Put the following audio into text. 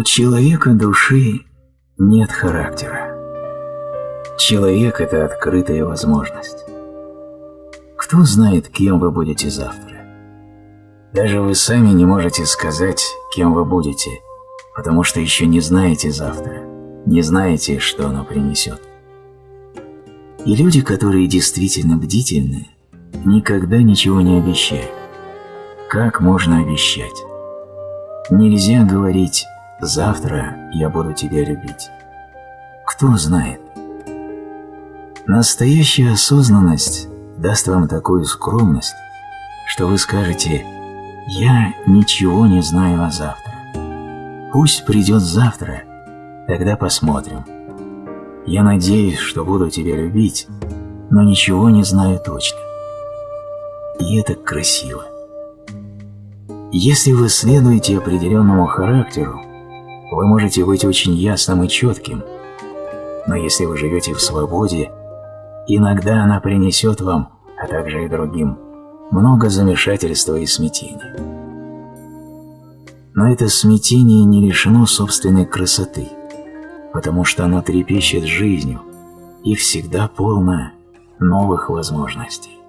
У человека души нет характера. Человек – это открытая возможность. Кто знает, кем вы будете завтра? Даже вы сами не можете сказать, кем вы будете, потому что еще не знаете завтра, не знаете, что оно принесет. И люди, которые действительно бдительны, никогда ничего не обещают. Как можно обещать? Нельзя говорить «завтра я буду тебя любить». Кто знает? Настоящая осознанность даст вам такую скромность, что вы скажете «я ничего не знаю о завтра». Пусть придет завтра, тогда посмотрим. Я надеюсь, что буду тебя любить, но ничего не знаю точно. И это красиво. Если вы следуете определенному характеру, вы можете быть очень ясным и четким, но если вы живете в свободе, иногда она принесет вам, а также и другим, много замешательства и смятения. Но это смятение не лишено собственной красоты, потому что оно трепещет жизнью и всегда полно новых возможностей.